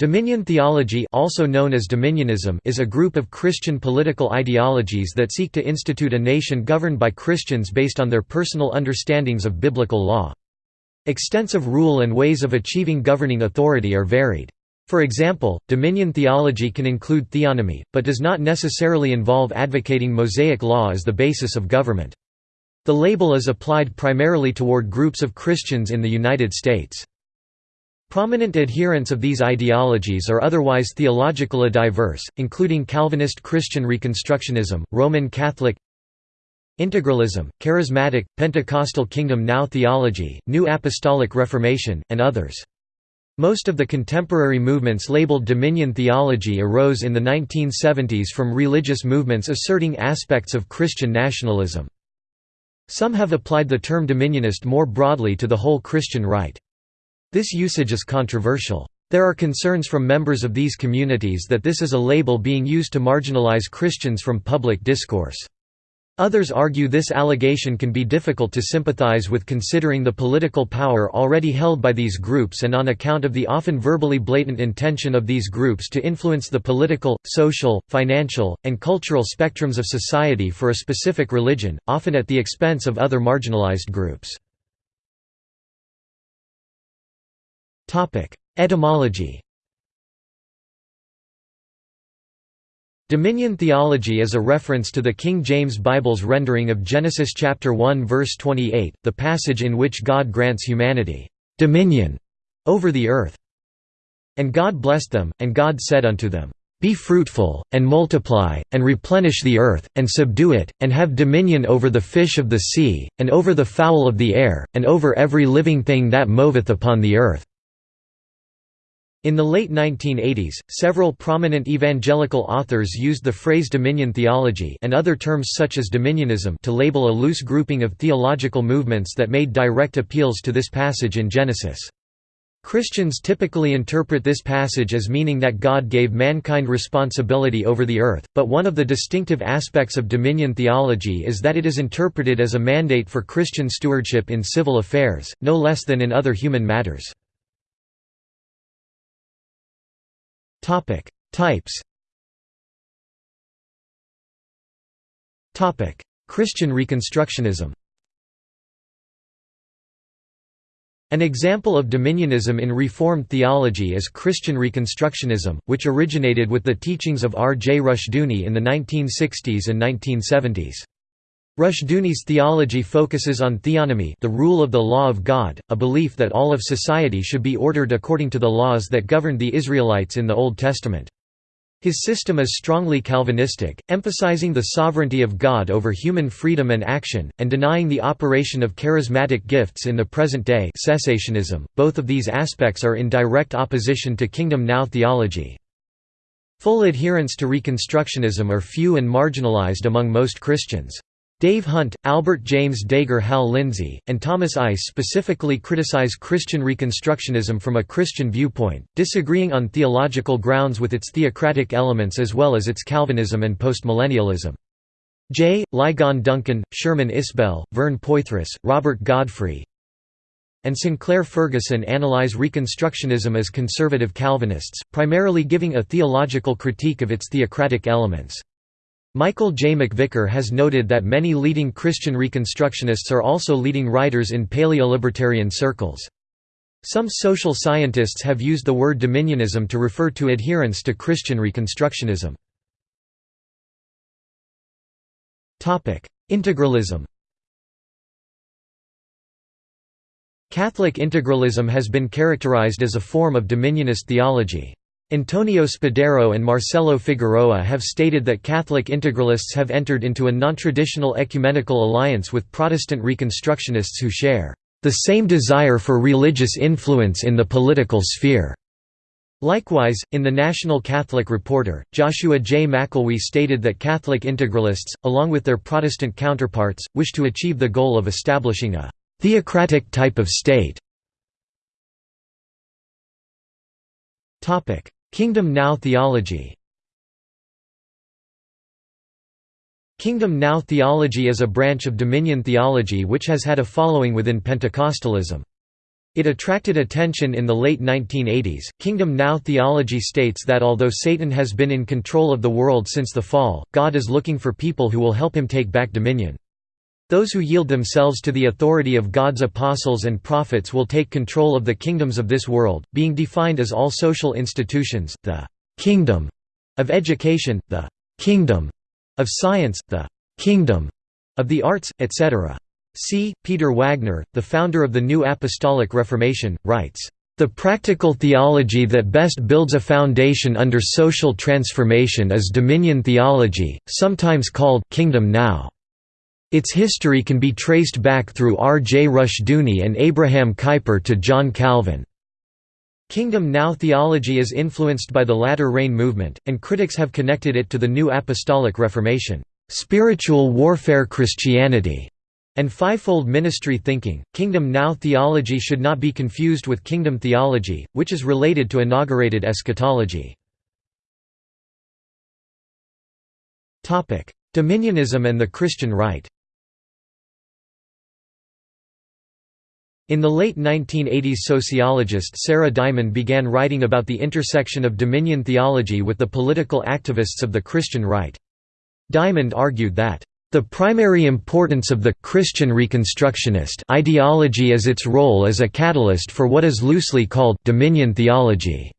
Dominion theology also known as dominionism is a group of Christian political ideologies that seek to institute a nation governed by Christians based on their personal understandings of biblical law. Extensive rule and ways of achieving governing authority are varied. For example, dominion theology can include theonomy, but does not necessarily involve advocating Mosaic law as the basis of government. The label is applied primarily toward groups of Christians in the United States. Prominent adherents of these ideologies are otherwise theologically diverse, including Calvinist Christian Reconstructionism, Roman Catholic Integralism, Charismatic, Pentecostal Kingdom Now theology, New Apostolic Reformation, and others. Most of the contemporary movements labeled dominion theology arose in the 1970s from religious movements asserting aspects of Christian nationalism. Some have applied the term dominionist more broadly to the whole Christian right. This usage is controversial. There are concerns from members of these communities that this is a label being used to marginalize Christians from public discourse. Others argue this allegation can be difficult to sympathize with considering the political power already held by these groups and on account of the often verbally blatant intention of these groups to influence the political, social, financial, and cultural spectrums of society for a specific religion, often at the expense of other marginalized groups. Etymology Dominion theology is a reference to the King James Bible's rendering of Genesis chapter 1 verse 28, the passage in which God grants humanity dominion over the earth. And God blessed them, and God said unto them, Be fruitful, and multiply, and replenish the earth, and subdue it, and have dominion over the fish of the sea, and over the fowl of the air, and over every living thing that moveth upon the earth. In the late 1980s, several prominent evangelical authors used the phrase dominion theology and other terms such as dominionism to label a loose grouping of theological movements that made direct appeals to this passage in Genesis. Christians typically interpret this passage as meaning that God gave mankind responsibility over the earth, but one of the distinctive aspects of dominion theology is that it is interpreted as a mandate for Christian stewardship in civil affairs, no less than in other human matters. Topic: Types. Topic: Christian Reconstructionism. An example of dominionism in Reformed theology is Christian Reconstructionism, which originated with the teachings of R. J. Rushdoony in the 1960s and 1970s. Rushdoony's theology focuses on theonomy the rule of the law of God, a belief that all of society should be ordered according to the laws that governed the Israelites in the Old Testament. His system is strongly Calvinistic, emphasizing the sovereignty of God over human freedom and action, and denying the operation of charismatic gifts in the present day cessationism. Both of these aspects are in direct opposition to Kingdom Now theology. Full adherents to Reconstructionism are few and marginalized among most Christians. Dave Hunt, Albert James Dager Hal Lindsey, and Thomas Ice specifically criticize Christian Reconstructionism from a Christian viewpoint, disagreeing on theological grounds with its theocratic elements as well as its Calvinism and postmillennialism. J. Ligon Duncan, Sherman Isbell, Vern Poythress, Robert Godfrey, and Sinclair Ferguson analyze Reconstructionism as conservative Calvinists, primarily giving a theological critique of its theocratic elements. Michael J. McVicar has noted that many leading Christian Reconstructionists are also leading writers in paleolibertarian circles. Some social scientists have used the word dominionism to refer to adherence to Christian Reconstructionism. Integralism Catholic integralism has been characterized as a form of dominionist theology. Antonio Spadaro and Marcelo Figueroa have stated that Catholic integralists have entered into a non-traditional ecumenical alliance with Protestant Reconstructionists who share the same desire for religious influence in the political sphere. Likewise, in the National Catholic Reporter, Joshua J. McElwee stated that Catholic integralists, along with their Protestant counterparts, wish to achieve the goal of establishing a «theocratic type of state». Kingdom Now theology Kingdom Now theology is a branch of dominion theology which has had a following within Pentecostalism. It attracted attention in the late 1980s. Kingdom Now theology states that although Satan has been in control of the world since the fall, God is looking for people who will help him take back dominion. Those who yield themselves to the authority of God's apostles and prophets will take control of the kingdoms of this world, being defined as all social institutions, the kingdom of education, the kingdom of science, the kingdom of the arts, etc. C. Peter Wagner, the founder of the New Apostolic Reformation, writes, "...the practical theology that best builds a foundation under social transformation is dominion theology, sometimes called «kingdom now». Its history can be traced back through R. J. Rushdoony and Abraham Kuyper to John Calvin. Kingdom Now theology is influenced by the latter rain movement, and critics have connected it to the New Apostolic Reformation, spiritual warfare Christianity, and fivefold ministry thinking. Kingdom Now theology should not be confused with kingdom theology, which is related to inaugurated eschatology. Dominionism and the Christian right. In the late 1980s sociologist Sara Diamond began writing about the intersection of dominion theology with the political activists of the Christian right. Diamond argued that the primary importance of the Christian Reconstructionist ideology is its role as a catalyst for what is loosely called dominion theology.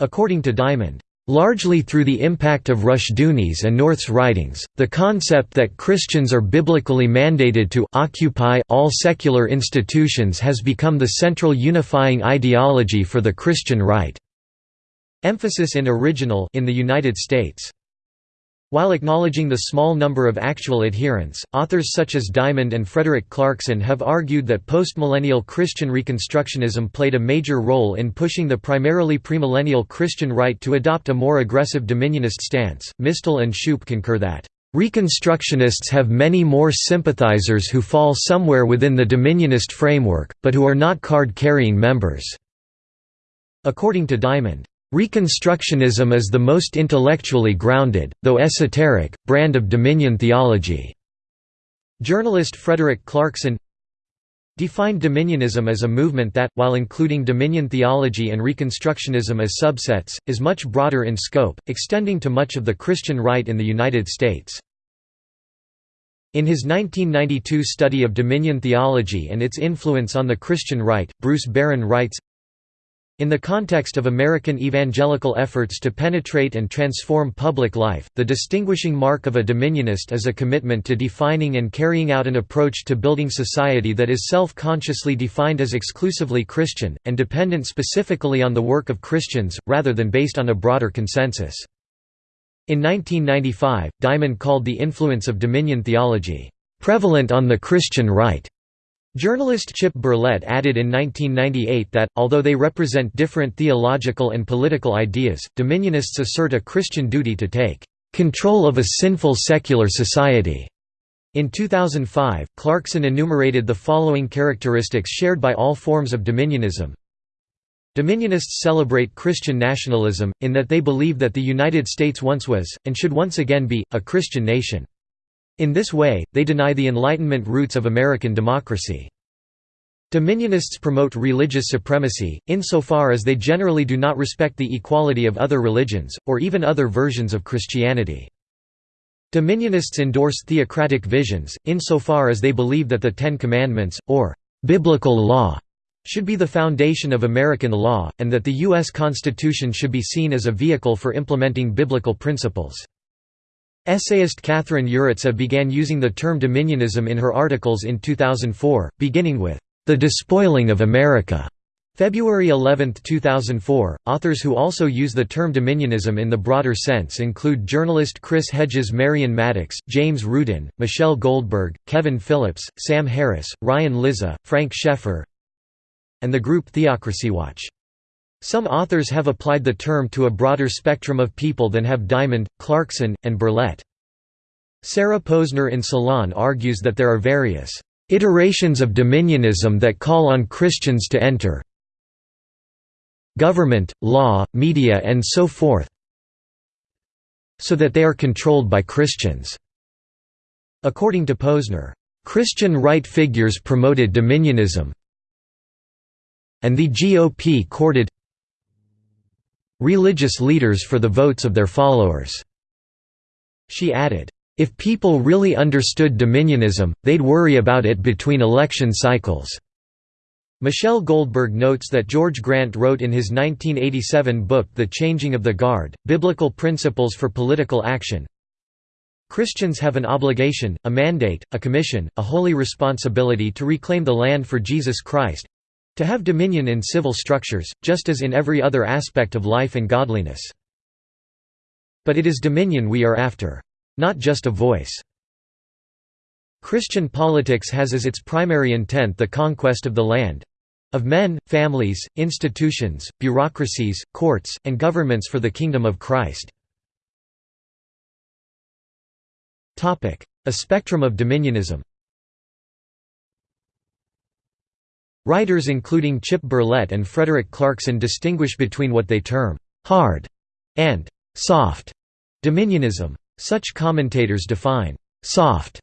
According to Diamond, Largely through the impact of Rushdoony's and North's writings, the concept that Christians are biblically mandated to occupy all secular institutions has become the central unifying ideology for the Christian right. Emphasis in original in the United States while acknowledging the small number of actual adherents, authors such as Diamond and Frederick Clarkson have argued that postmillennial Christian Reconstructionism played a major role in pushing the primarily premillennial Christian right to adopt a more aggressive dominionist stance. Mistel and Shoup concur that Reconstructionists have many more sympathizers who fall somewhere within the dominionist framework, but who are not card-carrying members. According to Diamond, Reconstructionism is the most intellectually grounded, though esoteric, brand of dominion theology. Journalist Frederick Clarkson defined dominionism as a movement that, while including dominion theology and Reconstructionism as subsets, is much broader in scope, extending to much of the Christian right in the United States. In his 1992 study of dominion theology and its influence on the Christian right, Bruce Barron writes, in the context of American evangelical efforts to penetrate and transform public life, the distinguishing mark of a dominionist is a commitment to defining and carrying out an approach to building society that is self-consciously defined as exclusively Christian, and dependent specifically on the work of Christians, rather than based on a broader consensus. In 1995, Diamond called the influence of dominion theology, "...prevalent on the Christian right." Journalist Chip Berlet added in 1998 that, although they represent different theological and political ideas, dominionists assert a Christian duty to take control of a sinful secular society. In 2005, Clarkson enumerated the following characteristics shared by all forms of dominionism. Dominionists celebrate Christian nationalism, in that they believe that the United States once was, and should once again be, a Christian nation. In this way, they deny the Enlightenment roots of American democracy. Dominionists promote religious supremacy, insofar as they generally do not respect the equality of other religions, or even other versions of Christianity. Dominionists endorse theocratic visions, insofar as they believe that the Ten Commandments, or biblical law, should be the foundation of American law, and that the U.S. Constitution should be seen as a vehicle for implementing biblical principles. Essayist Katherine Yurica began using the term dominionism in her articles in 2004, beginning with, "...the despoiling of America." February 11, 2004. Authors who also use the term dominionism in the broader sense include journalist Chris Hedges, Marion Maddox, James Rudin, Michelle Goldberg, Kevin Phillips, Sam Harris, Ryan Lizza, Frank Schaeffer, and the group Theocracy Watch. Some authors have applied the term to a broader spectrum of people than have Diamond, Clarkson, and Berlet. Sarah Posner in Salon argues that there are various iterations of dominionism that call on Christians to enter government, law, media and so forth so that they are controlled by Christians. According to Posner, Christian right figures promoted dominionism and the GOP courted religious leaders for the votes of their followers." She added, "...if people really understood dominionism, they'd worry about it between election cycles." Michelle Goldberg notes that George Grant wrote in his 1987 book The Changing of the Guard, Biblical Principles for Political Action, Christians have an obligation, a mandate, a commission, a holy responsibility to reclaim the land for Jesus Christ—to have dominion in civil structures, just as in every other aspect of life and godliness. But it is dominion we are after. Not just a voice. Christian politics has as its primary intent the conquest of the land, of men, families, institutions, bureaucracies, courts, and governments for the kingdom of Christ. A spectrum of dominionism Writers including Chip Berlet and Frederick Clarkson distinguish between what they term «hard» and «soft» dominionism. Such commentators define «soft»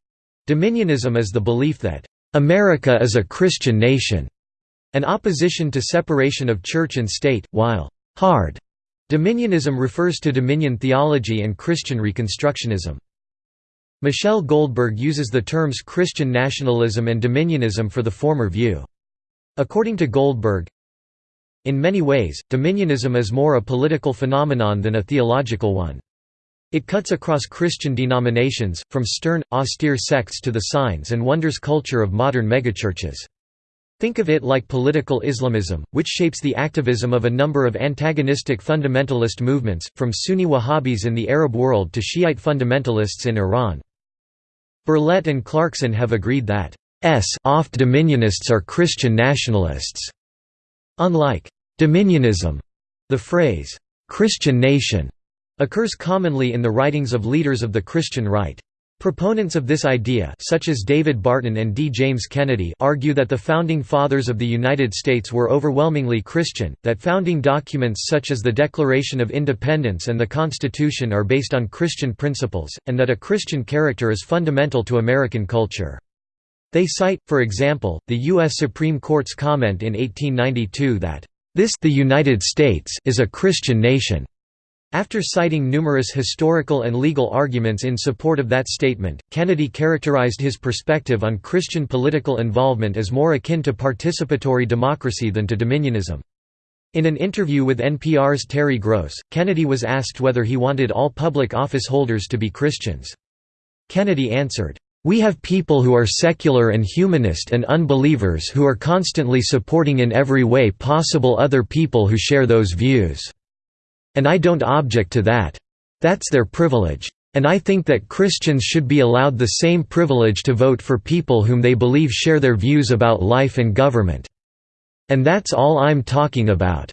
dominionism as the belief that «America is a Christian nation» An opposition to separation of church and state, while «hard» dominionism refers to dominion theology and Christian Reconstructionism. Michelle Goldberg uses the terms Christian nationalism and dominionism for the former view. According to Goldberg, in many ways, dominionism is more a political phenomenon than a theological one. It cuts across Christian denominations, from stern, austere sects to the signs and wonders culture of modern megachurches. Think of it like political Islamism, which shapes the activism of a number of antagonistic fundamentalist movements, from Sunni Wahhabis in the Arab world to Shiite fundamentalists in Iran. Berlet and Clarkson have agreed that oft dominionists are Christian nationalists. Unlike dominionism, the phrase Christian nation occurs commonly in the writings of leaders of the Christian right. Proponents of this idea such as David Barton and D. James Kennedy argue that the Founding Fathers of the United States were overwhelmingly Christian, that founding documents such as the Declaration of Independence and the Constitution are based on Christian principles, and that a Christian character is fundamental to American culture. They cite, for example, the U.S. Supreme Court's comment in 1892 that, "...this the United States is a Christian nation." After citing numerous historical and legal arguments in support of that statement, Kennedy characterized his perspective on Christian political involvement as more akin to participatory democracy than to dominionism. In an interview with NPR's Terry Gross, Kennedy was asked whether he wanted all public office holders to be Christians. Kennedy answered, "...we have people who are secular and humanist and unbelievers who are constantly supporting in every way possible other people who share those views." And I don't object to that. That's their privilege. And I think that Christians should be allowed the same privilege to vote for people whom they believe share their views about life and government. And that's all I'm talking about."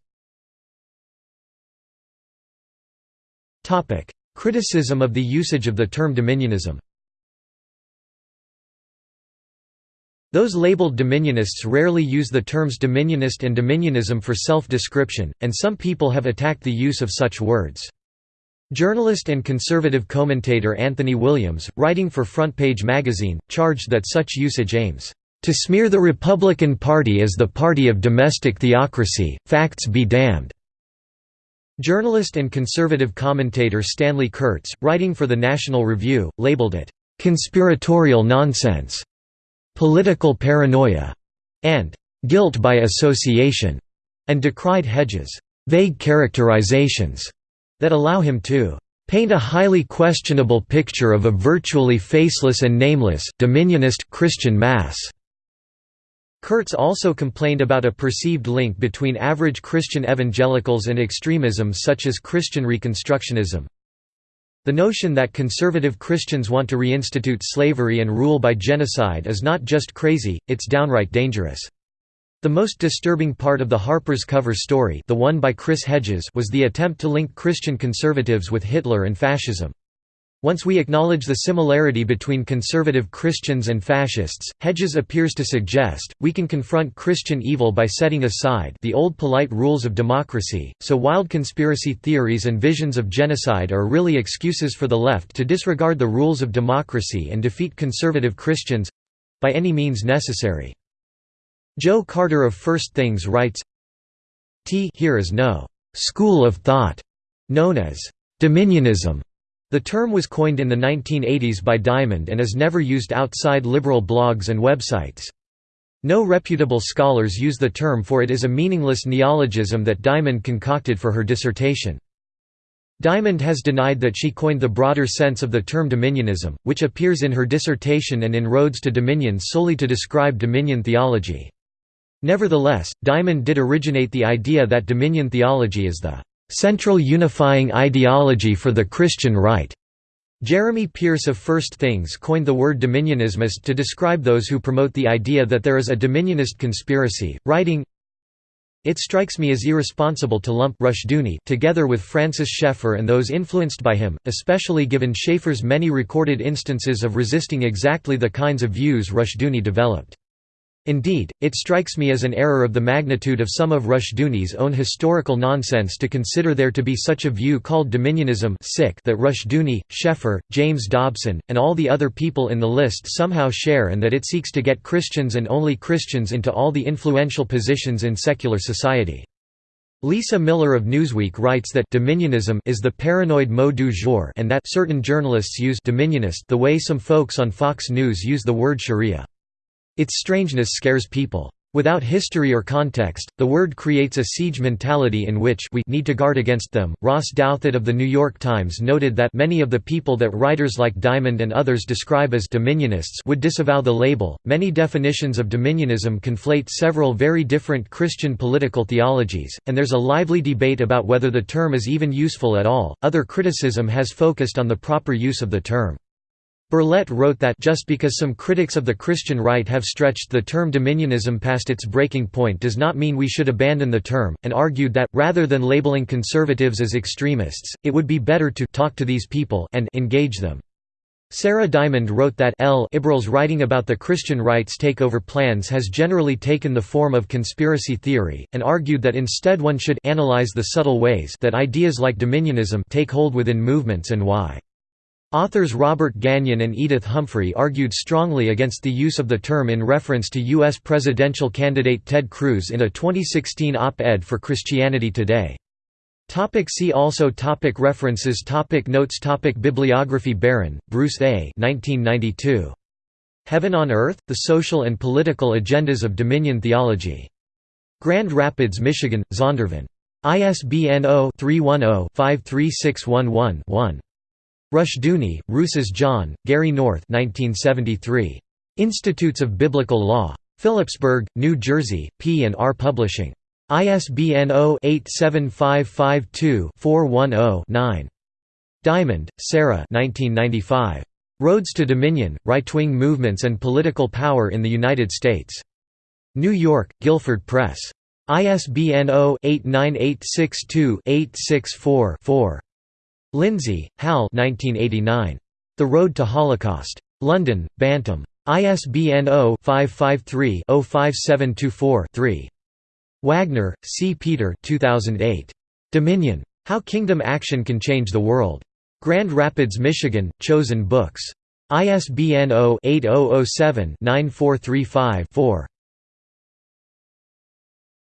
Criticism of the usage of the term dominionism Those labeled dominionists rarely use the terms dominionist and dominionism for self-description, and some people have attacked the use of such words. Journalist and conservative commentator Anthony Williams, writing for Front Page magazine, charged that such usage aims to smear the Republican Party as the party of domestic theocracy, facts be damned. Journalist and conservative commentator Stanley Kurtz, writing for the National Review, labeled it, "...conspiratorial nonsense." Political paranoia, and guilt by association, and decried Hedges' vague characterizations that allow him to paint a highly questionable picture of a virtually faceless and nameless dominionist Christian mass. Kurtz also complained about a perceived link between average Christian evangelicals and extremism such as Christian Reconstructionism. The notion that conservative Christians want to reinstitute slavery and rule by genocide is not just crazy, it's downright dangerous. The most disturbing part of the Harper's cover story the one by Chris Hedges was the attempt to link Christian conservatives with Hitler and fascism. Once we acknowledge the similarity between conservative Christians and fascists, Hedges appears to suggest, we can confront Christian evil by setting aside the old polite rules of democracy, so wild conspiracy theories and visions of genocide are really excuses for the left to disregard the rules of democracy and defeat conservative Christians—by any means necessary. Joe Carter of First Things writes, t here is no «school of thought» known as «dominionism». The term was coined in the 1980s by Diamond and is never used outside liberal blogs and websites. No reputable scholars use the term for it is a meaningless neologism that Diamond concocted for her dissertation. Diamond has denied that she coined the broader sense of the term dominionism, which appears in her dissertation and in Roads to Dominion solely to describe dominion theology. Nevertheless, Diamond did originate the idea that dominion theology is the central unifying ideology for the Christian right. Jeremy Pierce of First Things coined the word dominionismist to describe those who promote the idea that there is a dominionist conspiracy, writing, it strikes me as irresponsible to lump Rushdoony together with Francis Schaeffer and those influenced by him, especially given Schaeffer's many recorded instances of resisting exactly the kinds of views Rushdoony developed. Indeed, it strikes me as an error of the magnitude of some of Rushdoony's own historical nonsense to consider there to be such a view called dominionism that Rushduni, Schaeffer, James Dobson, and all the other people in the list somehow share and that it seeks to get Christians and only Christians into all the influential positions in secular society. Lisa Miller of Newsweek writes that dominionism is the paranoid mot du jour and that certain journalists use dominionist the way some folks on Fox News use the word sharia. Its strangeness scares people. Without history or context, the word creates a siege mentality in which we need to guard against them. Ross Douthat of The New York Times noted that many of the people that writers like Diamond and others describe as dominionists would disavow the label. Many definitions of dominionism conflate several very different Christian political theologies, and there's a lively debate about whether the term is even useful at all. Other criticism has focused on the proper use of the term. Berlet wrote that just because some critics of the Christian right have stretched the term dominionism past its breaking point does not mean we should abandon the term, and argued that, rather than labeling conservatives as extremists, it would be better to talk to these people and engage them. Sara Diamond wrote that L. Ibral's writing about the Christian right's takeover plans has generally taken the form of conspiracy theory, and argued that instead one should analyze the subtle ways that ideas like dominionism take hold within movements and why. Authors Robert Gagnon and Edith Humphrey argued strongly against the use of the term in reference to U.S. presidential candidate Ted Cruz in a 2016 op-ed for Christianity Today. Topic see also topic References topic Notes topic Bibliography Barron, Bruce A. 1992. Heaven on Earth, The Social and Political Agendas of Dominion Theology. Grand Rapids, Michigan, Zondervan. ISBN 0-310-53611-1. Rushdoony, Rousas John, Gary North 1973. Institutes of Biblical Law. Phillipsburg, New Jersey, P and R Publishing. ISBN 0-87552-410-9. Diamond, Sara 1995. Roads to Dominion, Right-Wing Movements and Political Power in the United States. New York, Guilford Press. ISBN 0-89862-864-4. Lindsey, Hal 1989. The Road to Holocaust. London, Bantam. ISBN 0-553-05724-3. Wagner, C. Peter 2008. Dominion. How Kingdom Action Can Change the World. Grand Rapids, Michigan, Chosen Books. ISBN 0-8007-9435-4.